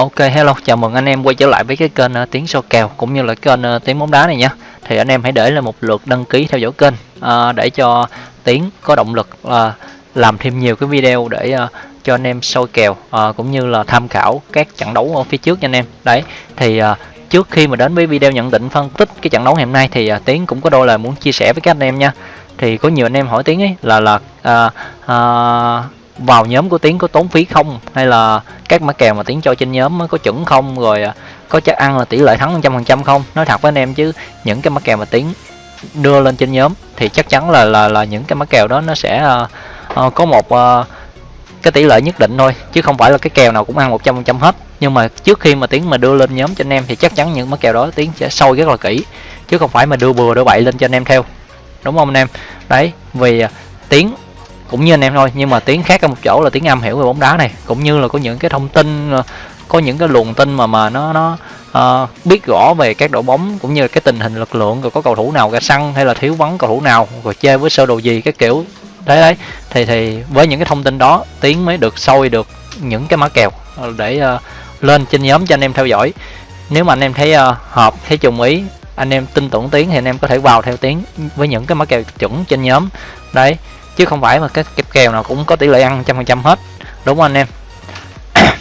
Ok hello, chào mừng anh em quay trở lại với cái kênh uh, Tiếng So Kèo cũng như là kênh uh, Tiếng Bóng Đá này nha. Thì anh em hãy để lại một lượt đăng ký theo dõi kênh uh, để cho Tiếng có động lực uh, làm thêm nhiều cái video để uh, cho anh em soi kèo uh, cũng như là tham khảo các trận đấu ở phía trước nha anh em. Đấy, thì uh, trước khi mà đến với video nhận định phân tích cái trận đấu ngày hôm nay thì uh, Tiến cũng có đôi lời muốn chia sẻ với các anh em nha. Thì có nhiều anh em hỏi Tiến ấy là là uh, uh, vào nhóm của tiến có tốn phí không? Hay là các mã kèo mà tiến cho trên nhóm có chuẩn không? Rồi à, có chắc ăn là tỷ lệ thắng trăm phần trăm không? Nói thật với anh em chứ những cái mã kèo mà tiến đưa lên trên nhóm thì chắc chắn là là là những cái mã kèo đó nó sẽ uh, có một uh, cái tỷ lệ nhất định thôi chứ không phải là cái kèo nào cũng ăn 100% hết. Nhưng mà trước khi mà tiến mà đưa lên nhóm cho anh em thì chắc chắn những mã kèo đó tiến sẽ sâu rất là kỹ chứ không phải mà đưa bừa đưa bậy lên cho anh em theo. Đúng không anh em? Đấy vì tiến cũng như anh em thôi nhưng mà tiếng khác ở một chỗ là tiếng âm hiểu về bóng đá này. Cũng như là có những cái thông tin ờ, có những cái luồng tin mà mà nó nó uh, biết rõ về các đội bóng cũng như cái tình hình lực lượng rồi có cầu thủ nào ra sân hay là thiếu vắng cầu thủ nào rồi chơi với sơ đồ gì cái kiểu thế đấy. Thì thì với những cái thông tin đó tiếng mới được sôi được những cái mã kèo ờ, để uh, lên trên nhóm cho anh em theo dõi. Nếu mà anh em thấy uh, hợp thấy trùng ý anh em tin tưởng tiếng thì anh em có thể vào theo tiếng với những cái mã kèo chuẩn trên nhóm. Đấy chứ không phải mà cái kẹp kèo nào cũng có tỷ lệ ăn trăm phần trăm hết. Đúng không anh em?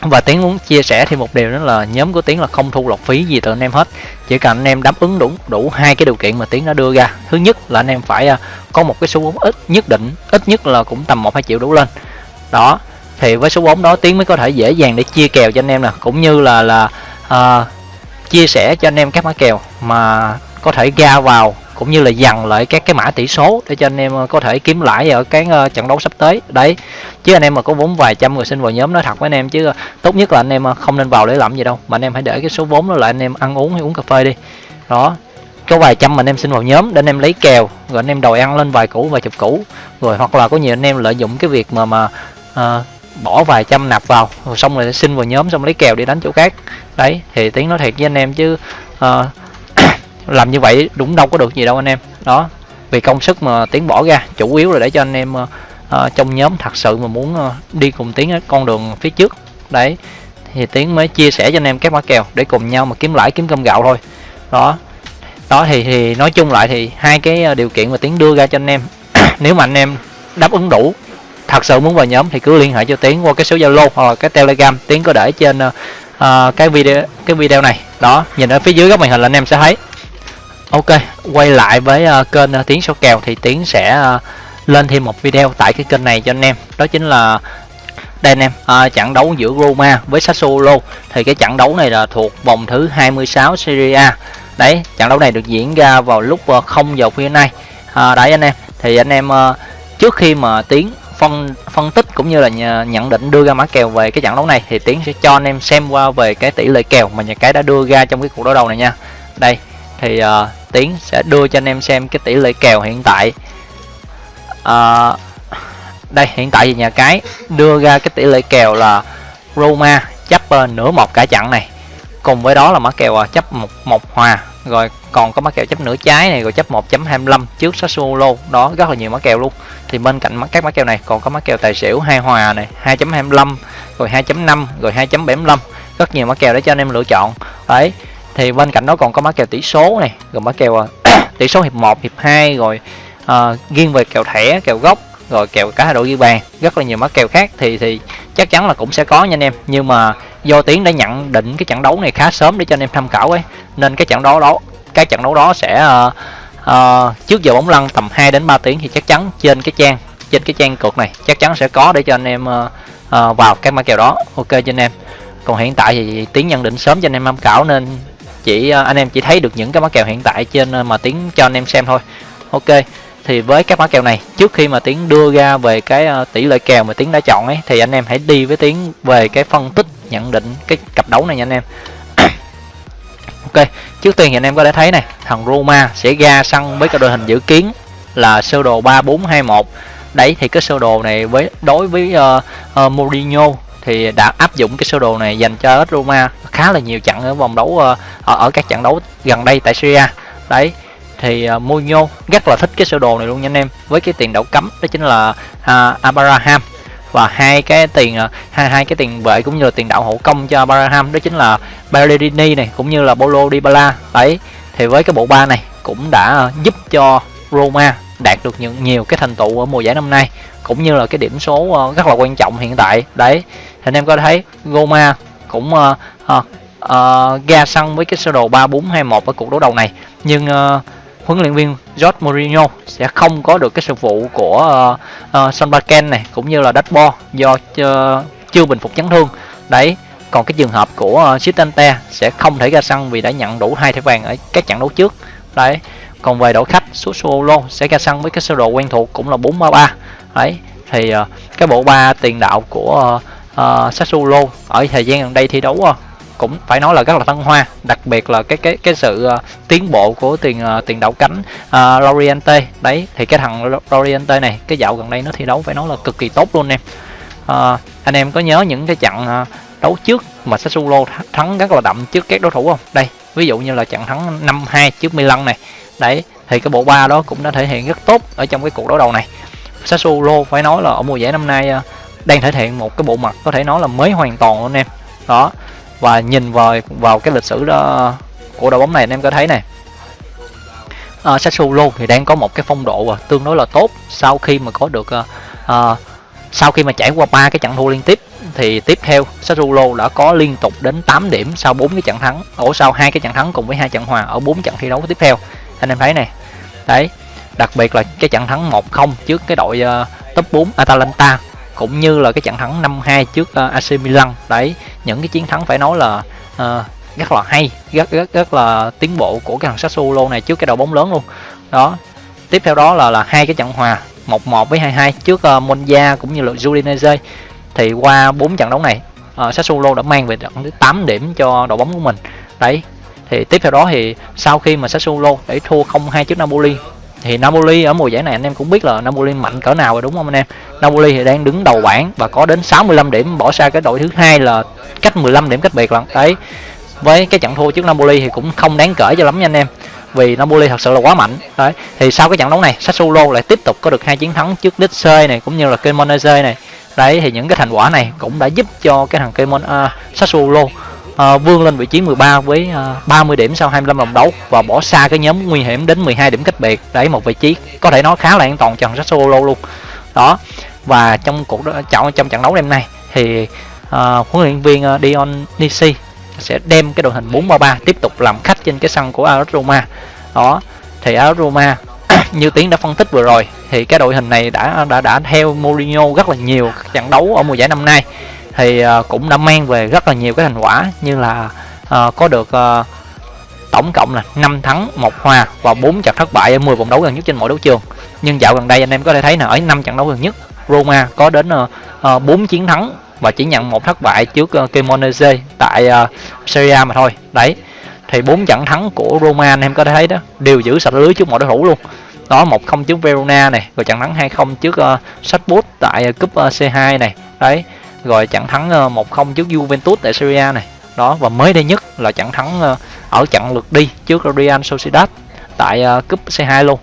Và tiến muốn chia sẻ thêm một điều đó là nhóm của tiến là không thu lọc phí gì từ anh em hết. Chỉ cần anh em đáp ứng đủ đủ hai cái điều kiện mà tiến đã đưa ra. Thứ nhất là anh em phải à, có một cái số vốn ít nhất định ít nhất là cũng tầm một hai triệu đủ lên. Đó thì với số vốn đó tiến mới có thể dễ dàng để chia kèo cho anh em nè cũng như là là uh, chia sẻ cho anh em các mã kèo mà có thể ra vào cũng như là dằn lại các cái mã tỷ số để cho anh em ờ, có thể kiếm lãi ở cái ờ, trận đấu sắp tới. Đấy chứ anh em mà có vốn vài trăm người xin vào nhóm nói thật với anh em chứ ờ, tốt nhất là anh em không nên vào để làm gì đâu. Mà anh em hãy để cái số vốn đó lại anh em ăn uống hay uống cà phê đi. Đó có vài trăm mà anh em xin vào nhóm để anh em lấy kèo rồi anh em đòi ăn lên vài củ vài chục củ. Rồi hoặc là có nhiều anh em lợi dụng cái việc mà mà uh, bỏ vài trăm nạp vào rồi xong rồi xin vào nhóm xong lấy kèo đi đánh chỗ khác. Đấy thì tiếng nói thiệt với anh em chứ uh, làm như vậy đúng đâu có được gì đâu anh em. Đó vì công sức mà tiến bỏ ra chủ yếu là để cho anh em uh, trong nhóm thật sự mà muốn uh, đi cùng tiến ở con đường phía trước. Đấy thì tiến mới chia sẻ cho anh em các mã kèo để cùng nhau mà kiếm lãi kiếm cơm gạo thôi. Đó đó thì thì nói chung lại thì hai cái điều kiện mà tiến đưa ra cho anh em nếu mà anh em đáp ứng đủ thật sự muốn vào nhóm thì cứ liên hệ cho tiến qua cái số zalo hoặc là cái telegram. Tiến có để trên uh, cái video cái video này. Đó nhìn ở phía dưới góc màn hình là anh em sẽ thấy. Ok, quay lại với uh, kênh ờ, uh, Tiến số kèo thì Tiến sẽ uh, lên thêm một video tại cái kênh này cho anh em. Đó chính là đây anh em, uh, trận đấu giữa Roma với Sassuolo. Thì cái trận đấu này là thuộc vòng thứ 26 Serie A. Đấy, trận đấu này được diễn ra vào lúc uh, 0 giờ khuya nay. Uh, đấy anh em, thì anh em uh, trước khi mà Tiến phân phân tích cũng như là nhận định đưa ra mã kèo về cái trận đấu này thì Tiến sẽ cho anh em xem qua về cái tỷ lệ kèo mà nhà cái đã đưa ra trong cái cuộc đối đầu này nha. Đây, thì uh, tiến sẽ đưa cho anh em xem cái tỷ lệ kèo hiện tại. À, đây hiện tại thì nhà cái đưa ra cái tỷ lệ kèo là Roma chấp uh, nửa một cả trận này. Cùng với đó là mã kèo uh, chấp một một hòa. Rồi còn có mã kèo chấp nửa trái này rồi chấp 1.25 trước Sassuolo. Đó rất là nhiều mã kèo luôn. Thì bên cạnh các mã kèo này còn có mã kèo tài xỉu hai hòa này 2.25 rồi 2.5 rồi 2.75 rất nhiều mã kèo để cho anh em lựa chọn. Đấy thì bên cạnh đó còn có mã kèo tỷ số này rồi mã kèo tỷ số hiệp 1 hiệp 2 rồi uh, nghiêng về kèo thẻ kèo gốc rồi kèo cả hai đội ghi bàn rất là nhiều mã kèo khác. Thì thì chắc chắn là cũng sẽ có nha anh em. Nhưng mà do tiến đã nhận định cái trận đấu này khá sớm để cho anh em tham khảo ấy. Nên cái trận đấu đó cái trận đấu đó sẽ uh, uh, trước giờ bóng lăn tầm 2 đến 3 tiếng thì chắc chắn trên cái trang trên cái trang cược này chắc chắn sẽ có để cho anh em uh, uh, vào các mã kèo đó. Ok cho anh em. Còn hiện tại thì tiến nhận định sớm cho anh em tham khảo nên chỉ ờ, anh em chỉ thấy được những cái mã kèo hiện tại trên ờ, mà tiến cho anh em xem thôi. Ok thì với các mã kèo này trước khi mà tiến đưa ra về cái ờ, tỷ lệ kèo mà tiến đã chọn ấy thì anh em hãy đi với tiến về cái phân tích nhận định cái cặp đấu này nha anh em. Ok trước tiên thì anh em có thể thấy này thằng Roma sẽ ra sân với cái đội hình dự kiến là sơ đồ 3421 đấy thì cái sơ đồ này với đối với uh, uh, Mourinho thì đã áp dụng cái sơ đồ này dành cho Roma khá là nhiều trận ở vòng đấu ờ, ở, ở các trận đấu gần đây tại Syria đấy thì uh, Mourinho rất là thích cái sơ đồ này luôn nha anh em. Với cái tiền đạo cấm đó chính là uh, Abraham. Và hai cái tiền uh, hai hai cái tiền vệ cũng như là tiền đạo hậu công cho Barham đó chính là Ballerini này cũng như là Bolo Dybala. Đấy thì với cái bộ ba này cũng đã giúp cho Roma đạt được những nhiều cái thành tựu ở mùa giải năm nay cũng như là cái điểm số rất là quan trọng hiện tại. Đấy thì anh em có thấy Roma cũng uh, uh, uh, ra sân với cái sơ đồ 3-4-2-1 ở cuộc đấu đầu này. Nhưng uh, huấn luyện viên George Mourinho sẽ không có được cái sự vụ của uh, uh, Son Baken này cũng như là Dasbo do uh, chưa bình phục chấn thương. Đấy còn cái trường hợp của uh, Sitante sẽ không thể ra sân vì đã nhận đủ hai thẻ vàng ở các trận đấu trước. Đấy còn về đội khách Sassuolo sẽ ra sân với cái sơ đồ quen thuộc cũng là 4-3-3 đấy thì uh, cái bộ ba tiền đạo của uh, uh, Sassuolo ở thời gian gần đây thi đấu uh, cũng phải nói là rất là thăng hoa. Đặc biệt là cái cái cái sự uh, tiến bộ của tiền uh, tiền đạo cánh uh, Loriente. Đấy thì cái thằng Loriente này cái dạo gần đây nó thi đấu phải nói là cực kỳ tốt luôn em uh, anh em có nhớ những cái trận uh, đấu trước mà Sassuolo thắng rất là đậm trước các đối thủ không? Đây ví dụ như là trận thắng 5-2 trước Milan này. Đấy thì cái bộ ba đó cũng đã thể hiện rất tốt ở trong cái cuộc đấu đầu này. Sassuolo phải nói là ở mùa giải năm nay uh, đang thể hiện một cái bộ mặt có thể nói là mới hoàn toàn luôn em. Đó và nhìn vào vào cái lịch sử đó của đội bóng này anh em có thấy này à, ờ, Sassuolo thì đang có một cái phong độ à, tương đối là tốt sau khi mà có được à, à, sau khi mà trải qua ba cái trận thua liên tiếp. Thì tiếp theo Sassuolo đã có liên tục đến 8 điểm sau bốn cái trận thắng ở sau hai cái trận thắng cùng với hai trận hòa ở bốn trận thi đấu tiếp theo. Anh em thấy này đấy đặc biệt là cái trận thắng 1-0 trước cái đội uh, top 4 Atalanta cũng như là cái trận thắng 5-2 trước ờ, uh, AC Milan. Đấy những cái chiến thắng phải nói là uh, rất là hay rất rất rất là tiến bộ của cái thằng Sassuolo này trước cái đội bóng lớn luôn. Đó tiếp theo đó là là hai cái trận hòa 1-1 với 2-2 trước uh, Monza cũng như là Udinese. Thì qua bốn trận đấu này uh, Sassuolo đã mang về tận 8 điểm cho đội bóng của mình. Đấy thì tiếp theo đó thì sau khi mà Sassuolo để thua 0-2 trước Napoli thì Napoli ở mùa giải này anh em cũng biết là Napoli mạnh cỡ nào rồi đúng không anh em? Napoli thì đang đứng đầu bảng và có đến 65 điểm bỏ xa cái đội thứ hai là cách 15 điểm cách biệt lận. Đấy với cái trận thua trước Napoli thì cũng không đáng kể cho lắm nha anh em vì Napoli thật sự là quá mạnh. Đấy thì sau cái trận đấu này Sassuolo lại tiếp tục có được hai chiến thắng trước Lecce này cũng như là Cremonese này. Đấy thì những cái thành quả này cũng đã giúp cho cái thằng Cremon uh, Sassuolo Ờ, uh, vươn lên vị trí 13 với ờ, uh, 30 điểm sau 25 vòng đấu và bỏ xa cái nhóm nguy hiểm đến 12 điểm cách biệt. Đấy một vị trí có thể nói khá là an toàn cho thằng Sassuolo luôn. Đó và trong cuộc trong trong trận đấu đêm nay thì uh, huấn luyện viên uh, Dion Nisi sẽ đem cái đội hình 4-3-3 tiếp tục làm khách trên cái sân của AS Roma. Đó thì AS Roma như tiến đã phân tích vừa rồi thì cái đội hình này đã đã đã theo Mourinho rất là nhiều trận đấu ở mùa giải năm nay thì uh, cũng đã mang về rất là nhiều cái thành quả như là uh, có được uh, tổng cộng là 5 thắng một hòa và 4 trận thất bại ở 10 vòng đấu gần nhất trên mỗi đấu trường. Nhưng dạo gần đây anh em có thể thấy là ở 5 trận đấu gần nhất Roma có đến ờ, ờ, uh, 4 chiến thắng và chỉ nhận một thất bại trước uh, Cremonese tại uh, Serie A mà thôi. Đấy thì bốn trận thắng của Roma anh em có thể thấy đó đều giữ sạch lưới trước mọi đối thủ luôn. Đó một không trước Verona này rồi trận thắng 2-0 trước uh, Salzburg tại uh, cúp uh, C2 này. Đấy rồi trận thắng ờ, 1-0 trước Juventus tại Serie A này. Đó, và mới đây nhất là trận thắng ờ, ở trận lượt đi trước Real Sociedad tại ờ, cúp C2 luôn.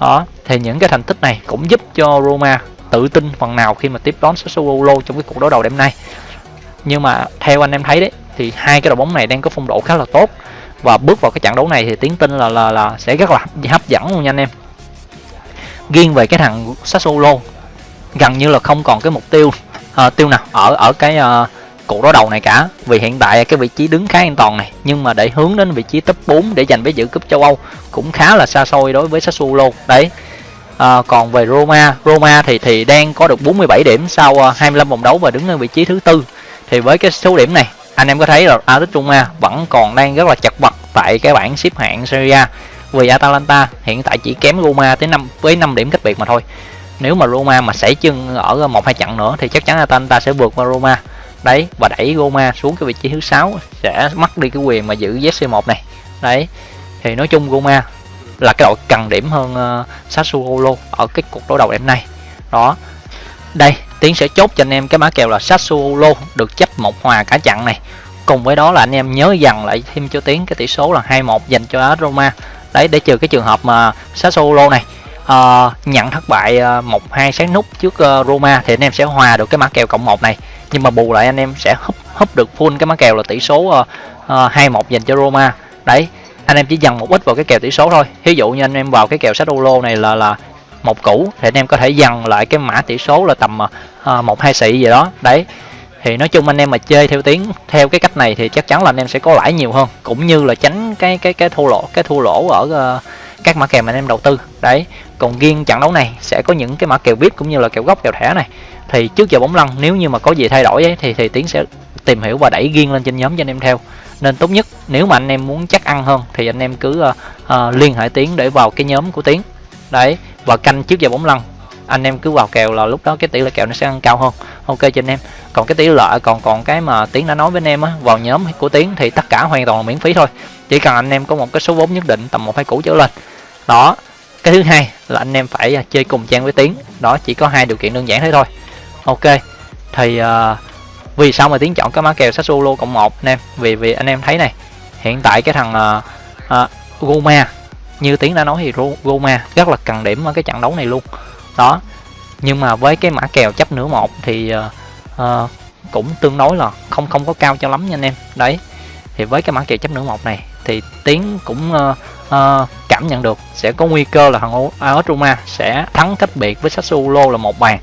Đó, thì những cái thành tích này cũng giúp cho Roma tự tin phần nào khi mà tiếp đón Sassuolo trong cái cuộc đối đầu đêm nay. Nhưng mà theo anh em thấy đấy, thì hai cái đội bóng này đang có phong độ khá là tốt. Và bước vào cái trận đấu này thì tiến tin là là là sẽ rất là hấp dẫn luôn nha anh em. Riêng về cái thằng Sassuolo, gần như là không còn cái mục tiêu uh, tiêu nào ở ở cái uh, cuộc đối đầu này cả. Vì hiện tại cái vị trí đứng khá an toàn này nhưng mà để hướng đến vị trí top 4 để giành vé dự cúp châu Âu cũng khá là xa xôi đối với Sassuolo. Đấy. À, còn về Roma Roma thì thì đang có được 47 điểm sau uh, 25 vòng đấu và đứng ở vị trí thứ tư. Thì với cái số điểm này anh em có thấy là Atletico Roma vẫn còn đang rất là chật vật tại cái bảng xếp hạng Serie A. Vì Atalanta hiện tại chỉ kém Roma tới 5 với 5 điểm cách biệt mà thôi nếu mà Roma mà xảy chân ở một hai trận nữa thì chắc chắn Atalanta sẽ vượt qua Roma. Đấy và đẩy Roma xuống cái vị trí thứ sáu sẽ mất đi cái quyền mà giữ ZC1 này. Đấy thì nói chung Roma là cái đội cần điểm hơn uh, Sassuolo ở cái cuộc đối đầu đêm nay. Đó. Đây tiến sẽ chốt cho anh em cái mã kèo là Sassuolo được chấp một hòa cả trận này. Cùng với đó là anh em nhớ dần lại thêm cho tiến cái tỷ số là 2-1 dành cho Roma. Đấy để trừ cái trường hợp mà Sassuolo này uh, nhận thất bại uh, một hai sáng nút trước uh, Roma thì anh em sẽ hòa được cái mã kèo cộng một này. Nhưng mà bù lại anh em sẽ húp húp được full cái mã kèo là tỷ số hai uh, một dành cho Roma. Đấy anh em chỉ dần một ít vào cái kèo tỷ số thôi. Ví dụ như anh em vào cái kèo sách lô này là là một củ thì anh em có thể dần lại cái mã tỷ số là tầm một hai xị gì đó. Đấy thì nói chung anh em mà chơi theo tiếng theo cái cách này thì chắc chắn là anh em sẽ có lãi nhiều hơn. Cũng như là tránh cái cái cái thua lỗ cái thua lỗ ở uh, các mã kèo mà anh em đầu tư. Đấy còn riêng trận đấu này sẽ có những cái mã kèo vip cũng như là kèo góc kèo thẻ này. Thì trước giờ bóng lăn nếu như mà có gì thay đổi ấy, thì thì tiến sẽ tìm hiểu và đẩy riêng lên trên nhóm cho anh em theo. Nên tốt nhất nếu mà anh em muốn chắc ăn hơn thì anh em cứ uh, uh, liên hệ tiến để vào cái nhóm của tiến. Đấy và canh trước giờ bóng lăn anh em cứ vào kèo là lúc đó cái tỷ lệ kèo nó sẽ ăn cao hơn. Ok cho anh em. Còn cái tỷ lệ còn còn cái mà tiến đã nói với anh em á vào nhóm của tiến thì tất cả hoàn toàn là miễn phí thôi. Chỉ cần anh em có một cái số vốn nhất định tầm một hai củ trở lên đó cái thứ hai là anh em phải à, chơi cùng trang với tiến. Đó chỉ có hai điều kiện đơn giản thế thôi. Ok thì uh, vì sao mà tiến chọn cái mã kèo solo cộng một anh em? Vì vì anh em thấy này hiện tại cái thằng uh, uh, Goma như tiến đã nói thì Goma rất là cần điểm ở cái trận đấu này luôn. Đó nhưng mà với cái mã kèo chấp nửa một thì uh, uh, cũng tương đối là không không có cao cho lắm nha anh em. Đấy thì với cái mã kèo chấp nửa một này thì tiến cũng uh, uh, cảm nhận được sẽ có nguy cơ là thằng AS à, Roma sẽ thắng cách biệt với Sassuolo là một bàn.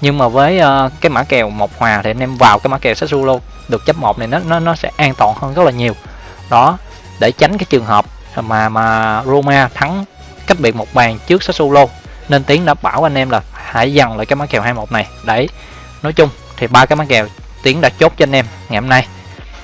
Nhưng mà với uh, cái mã kèo một hòa thì anh em vào cái mã kèo Sassuolo được chấp một này nó nó nó sẽ an toàn hơn rất là nhiều. Đó để tránh cái trường hợp mà mà Roma thắng cách biệt một bàn trước Sassuolo nên tiến đã bảo anh em là hãy dần lại cái mã kèo 21 này. Đấy nói chung thì ba cái mã kèo tiến đã chốt cho anh em ngày hôm nay.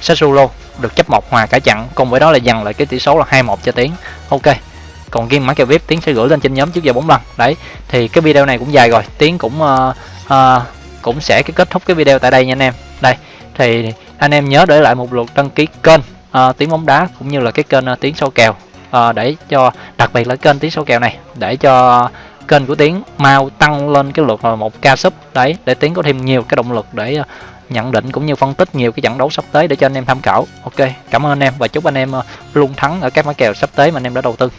Sassuolo được chấp một hòa cả chặn cùng với đó là dần lại cái tỷ số là 21 cho tiến. Ok còn riêng máy kèo vip tiến sẽ gửi lên trên nhóm trước giờ bóng lần. Đấy thì cái video này cũng dài rồi. Tiến cũng uh, uh, cũng sẽ cái kết thúc cái video tại đây nha anh em. Đây thì anh em nhớ để lại một lượt đăng ký kênh ờ, uh, tiếng bóng đá cũng như là cái kênh uh, tiếng sâu kèo. Uh, để cho đặc biệt là kênh tiếng sâu kèo này để cho kênh của tiến mau tăng lên cái lượt là một ca sub. Đấy để tiến có thêm nhiều cái động lực để uh, nhận định cũng như phân tích nhiều cái trận đấu sắp tới để cho anh em tham khảo. Ok cảm ơn anh em và chúc anh em uh, luôn thắng ở các mã kèo sắp tới mà anh em đã đầu tư.